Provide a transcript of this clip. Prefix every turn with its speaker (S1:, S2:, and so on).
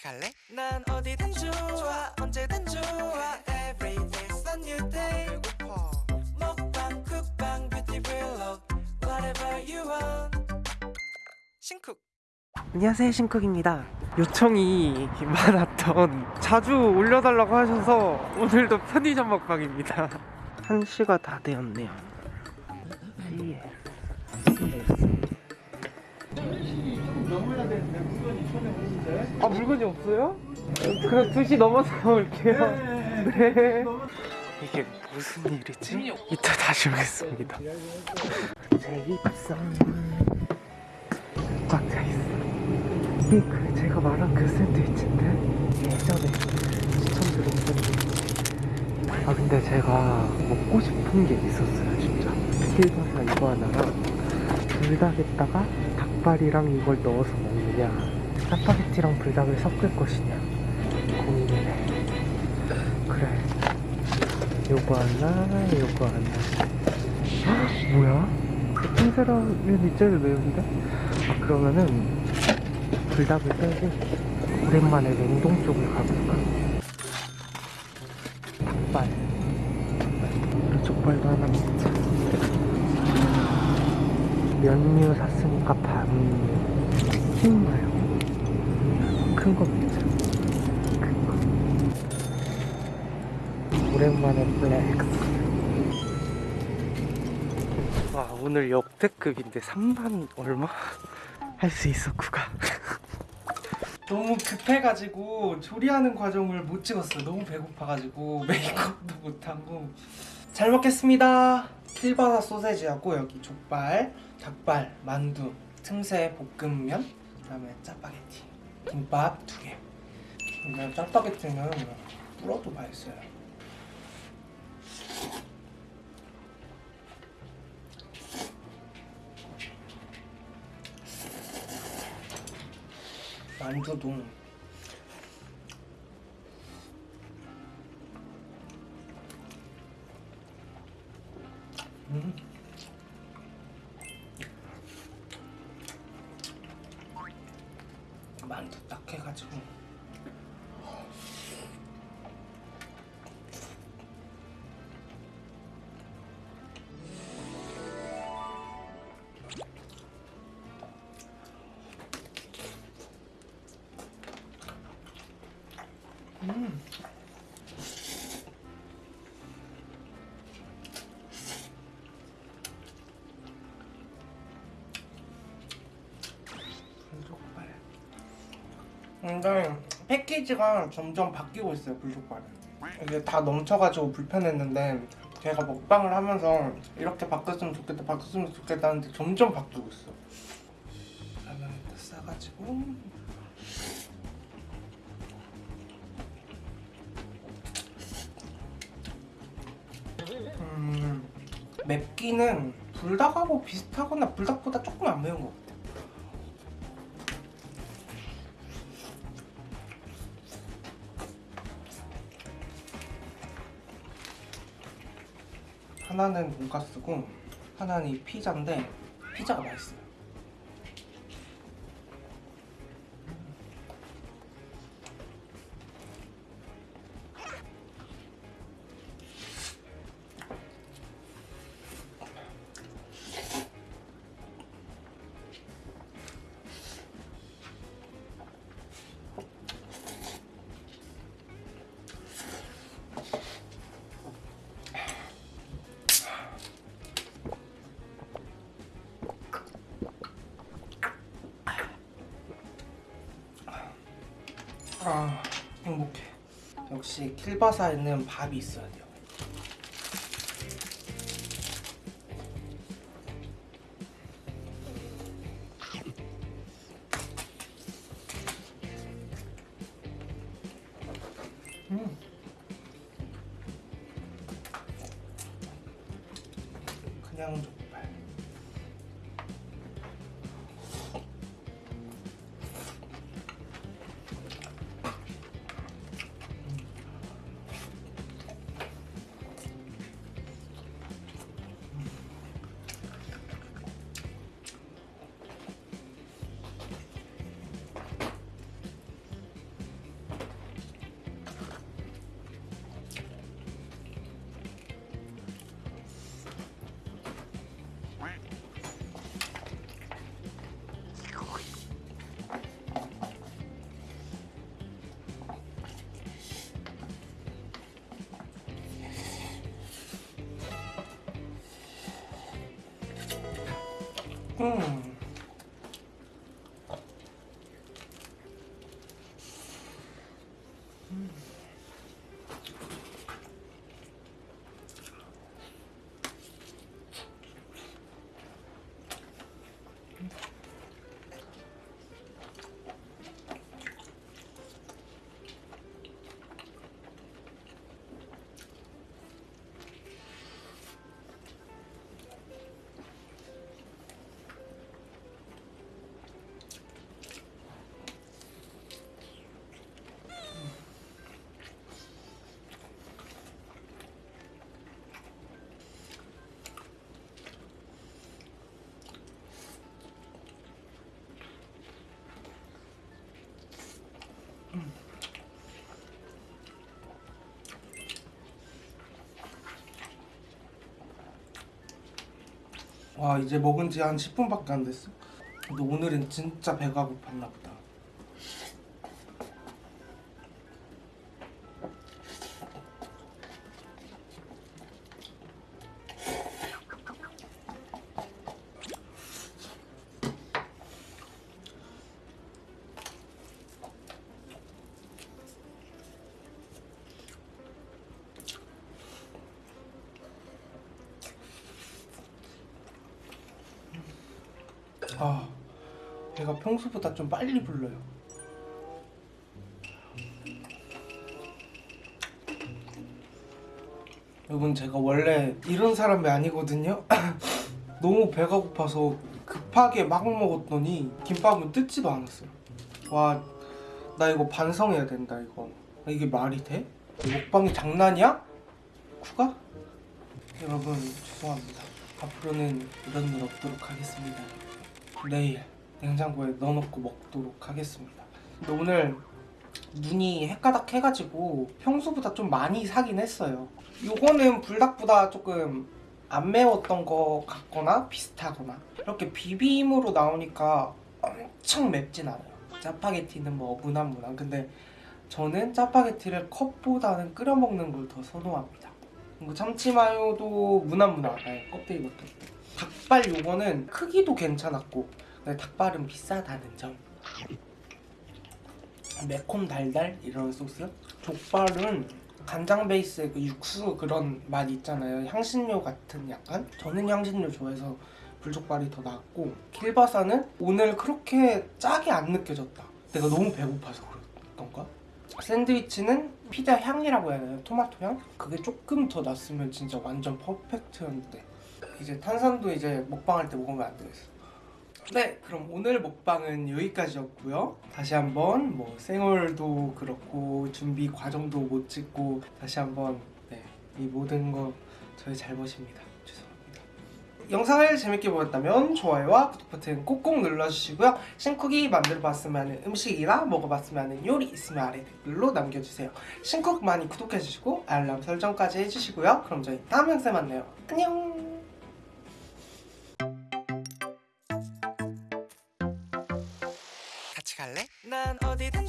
S1: 같이 갈래? 난 어디든 좋아 언제든 좋아. Every day's a new day. 배고파. 먹방 쿡방 뷰티 블록 Whatever you want. 신쿡. 안녕하세요 신쿡입니다. 요청이 많았던 자주 올려달라고 하셔서 오늘도 편의점 먹방입니다. 1시가 다 되었네요. 예. 아 물건이 없어요? 그럼 2시 넘어서 올게요. 네. 이게 무슨 일이지? 이따 다시 오겠습니다. 제 입성은 꽉 차 있어. 이게 그 제가 말한 그 샌드위치인데 예전에 추천드린 샌드위치 아 근데 제가 먹고 싶은 게 있었어요 진짜. 킬바사 이거 하나랑 불닭에다가 닭발이랑 이걸 넣어서 먹느냐 짜파게티랑 불닭을 섞을 것이냐? 고민이네. 그래. 요거 하나 요거 하나. 헉, 뭐야? 흰사라면이 제일 매운데? 아 그러면은 불닭을 빼고 오랜만에 냉동 쪽을 가볼까? 닭발. 족발도 하나 먹자. 면류 샀으니까 반. 흰 말고 큰 큰거 오랜만에 플렉스 와 오늘 역대급인데 3만 얼마? 할 수 있어 구가. 너무 급해가지고 조리하는 과정을 못 찍었어요. 너무 배고파가지고 메이크업도 못하고. 잘 먹겠습니다. 킬바사 소세지하고 여기 족발, 닭발, 만두, 틈새 볶음면 그 다음에 짜파게티 김밥 두개. 근데 짜파게티는 불어도 맛있어요. 만두도 딱 해가지고 음. 근데 패키지가 점점 바뀌고 있어요 불족발은. 이게 다 넘쳐가지고 불편했는데 제가 먹방을 하면서 이렇게 바꿨으면 좋겠다 바꿨으면 좋겠다 하는데 점점 바뀌고 있어. 라면에다 싸가지고 음, 맵기는 불닭하고 비슷하거나 불닭보다 조금 안 매운 것 같아. 하나는 돈가스고 하나는 이 피자인데 피자가 맛있어요. 아 행복해 역시 킬바사에는 밥이 있어야 돼요 음. 음. 와 이제 먹은 지 한 10분밖에 안 됐어. 근데 오늘은 진짜 배가 고팠나 보다 아 배가 평소보다 좀 빨리 불러요 여러분 제가 원래 이런 사람이 아니거든요 너무 배가 고파서 급하게 막 먹었더니 김밥은 뜯지도 않았어요 와 나 이거 반성해야 된다 이거 이게 말이 돼? 먹방이 장난이야? 쿠가? 여러분 죄송합니다 앞으로는 이런 일 없도록 하겠습니다 내일 냉장고에 넣어놓고 먹도록 하겠습니다. 근데 오늘 눈이 헷가닥 해가지고 평소보다 좀 많이 사긴 했어요. 요거는 불닭보다 조금 안 매웠던 거 같거나 비슷하거나 이렇게 비빔으로 나오니까 엄청 맵진 않아요. 짜파게티는 뭐 무난무난 근데 저는 짜파게티를 컵보다는 끓여 먹는 걸 더 선호합니다. 그리고 참치마요도 무난무난. 아예 껍데기 벗겨 닭발 요거는 크기도 괜찮았고 닭발은 비싸다는 점. 매콤 달달 이런 소스. 족발은 간장 베이스의 그 육수 그런 맛 있잖아요. 향신료 같은 약간? 저는 향신료 좋아해서 불족발이 더 낫고. 킬바사는 오늘 그렇게 짜게 안 느껴졌다. 내가 너무 배고파서 그랬던가 샌드위치는 피자 향이라고 해야 되나요? 토마토 향? 그게 조금 더 났으면 진짜 완전 퍼펙트였는데 이제 탄산도 이제 먹방할 때 먹으면 안 되겠어. 네, 그럼 오늘 먹방은 여기까지였고요. 다시 한번 뭐 생얼도 그렇고 준비 과정도 못 찍고 다시 한번 네, 이 모든 거 저의 잘못입니다. 영상을 재밌게 보셨다면 좋아요와 구독 버튼 꼭꼭 눌러주시고요. 신쿡이 만들어봤으면 하는 음식이나 먹어봤으면 하는 요리 있으면 아래 댓글로 남겨주세요. 신쿡 많이 구독해주시고 알람 설정까지 해주시고요. 그럼 저희 다음 영상에 만나요. 안녕! 같이 갈래? 난 어디든